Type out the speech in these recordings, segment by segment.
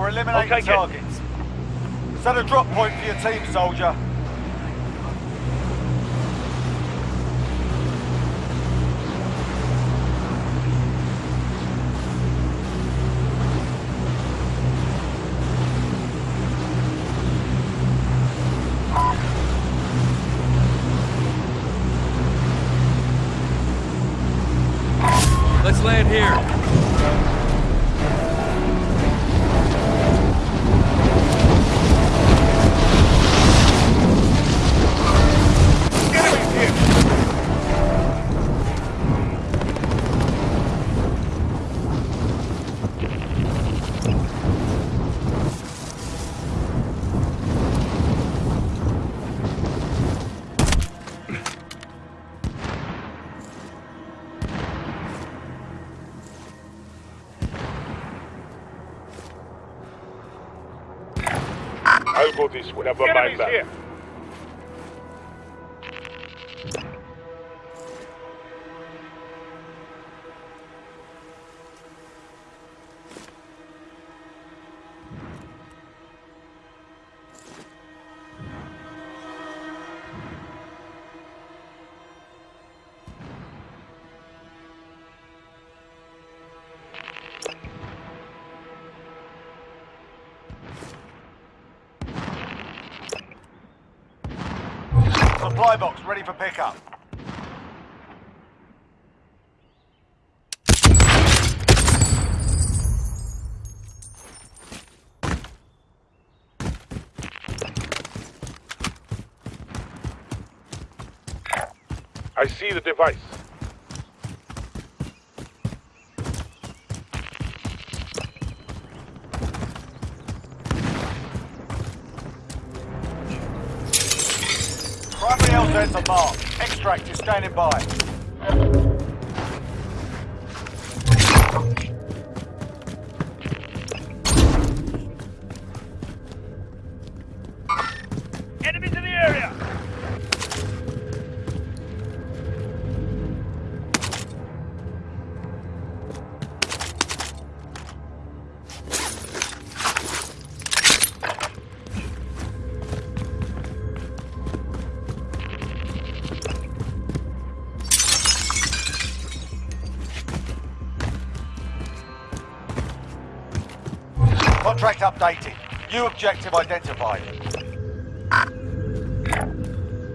by completing or eliminating Okay, kid. targets. Set a drop point for your team, soldier. Let's land here. Go this way. Never mind that. here! Supply box ready for pickup. I see the device. Are marked. Extract is standing by. Contract updated. New objective identified.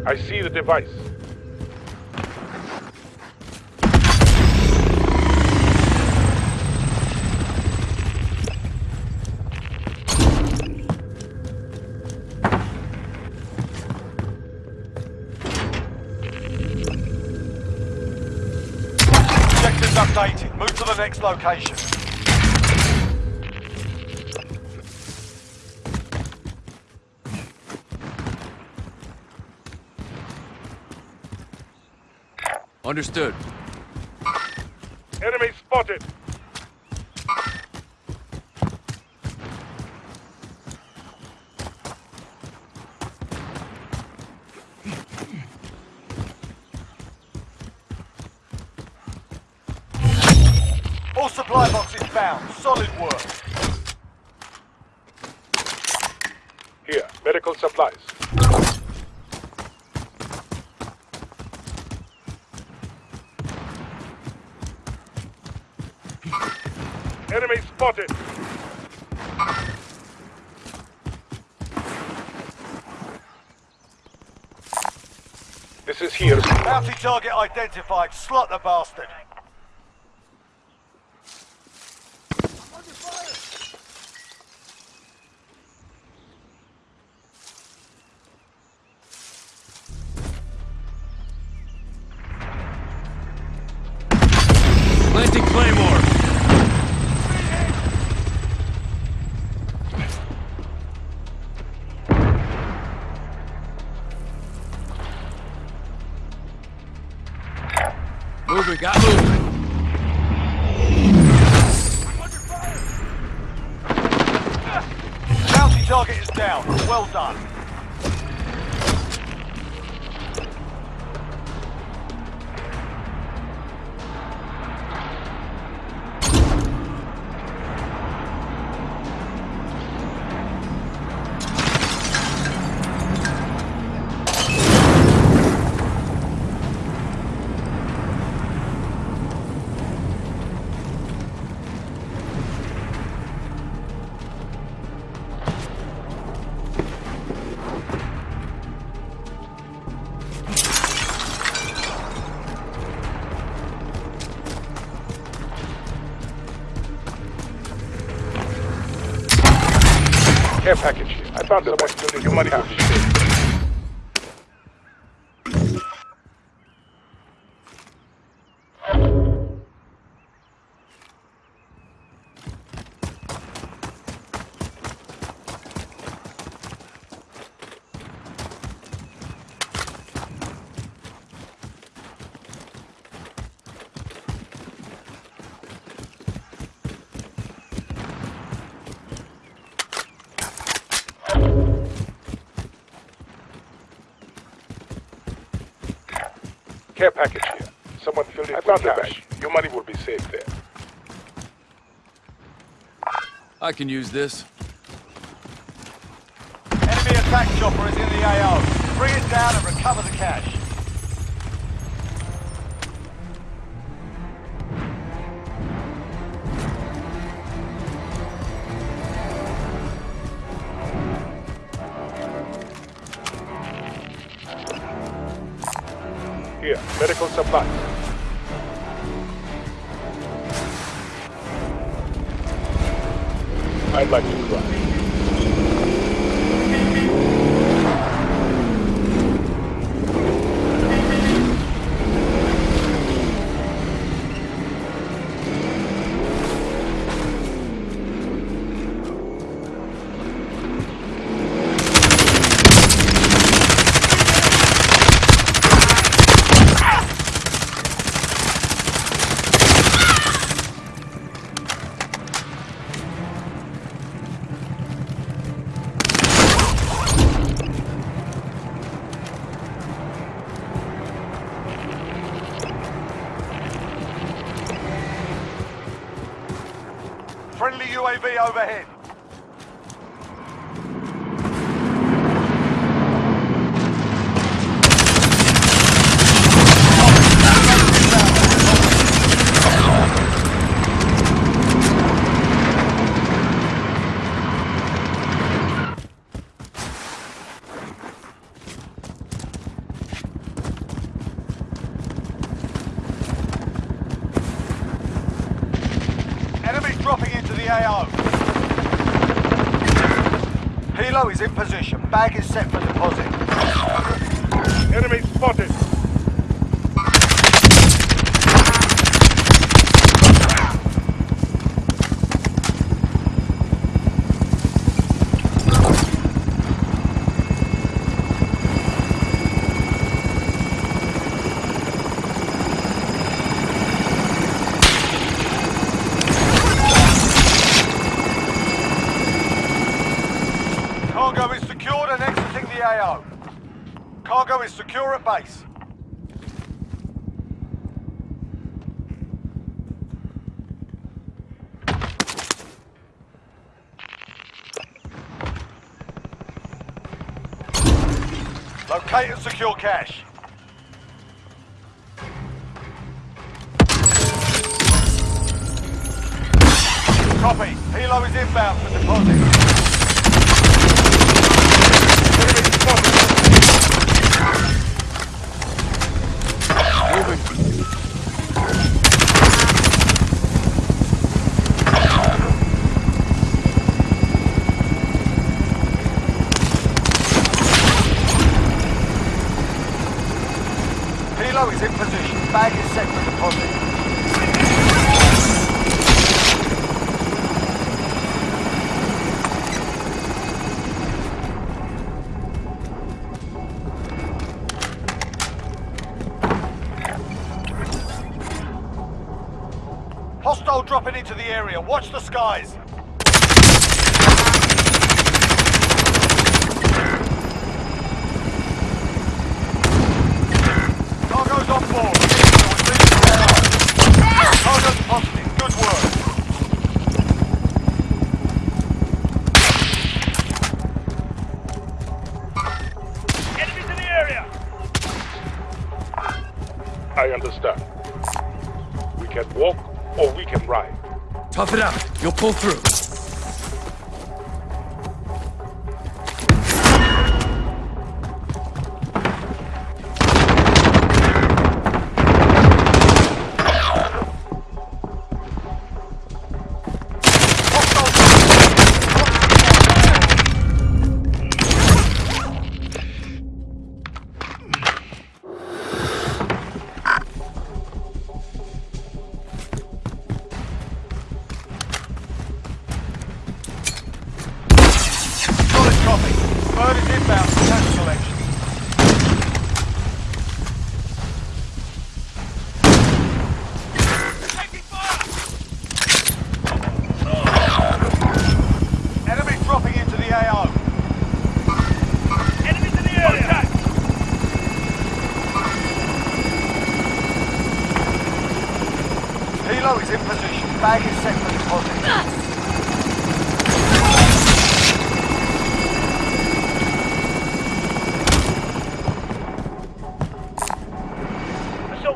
I see the device. Objectives updated. Move to the next location. Understood. Enemy spotted. All supply boxes found. Solid work. Here, medical supplies. Enemy spotted. This is here. Bounty target identified. Slot the bastard. I found someone stealing your money Care package here. Someone filled it I found the cash. Your money will be safe there. I can use this. Enemy attack chopper is in the AO. Bring it down and recover the cash. Here, medical supplies. I'd like to cry. Friendly UAV overhead. Enemy dropping into Helo is in position. Bag is set for deposit. Enemy spotted! Cargo is secured and exiting the AO. Cargo is base. Locate and secure cash. Copy. Helo is inbound for deposit. Попробуй. Hostile dropping into the area. Watch the skies. Cargo's on board. Cargo's positive. Good work. Enemies in the area! I understand. We can walk or we can ride. Tough it out. You'll pull through.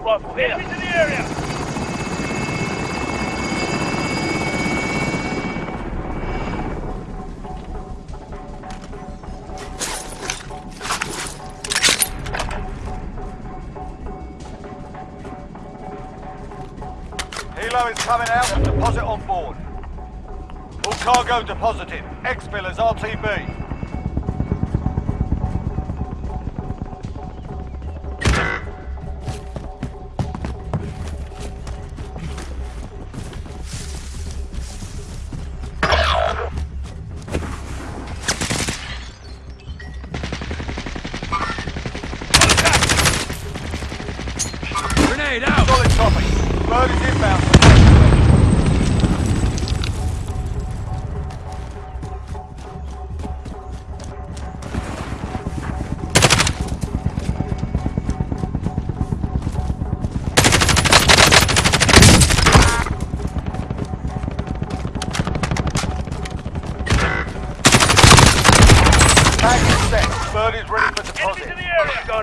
Assault rifle here. Enemies in the area. Helo is coming out and deposit on board. All cargo deposited. Exfil is RTB.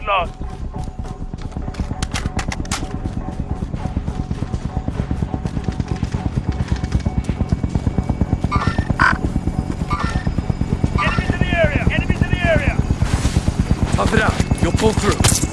Lost. Enemies in the area. Enemies in the area. Tough it out. You'll pull through.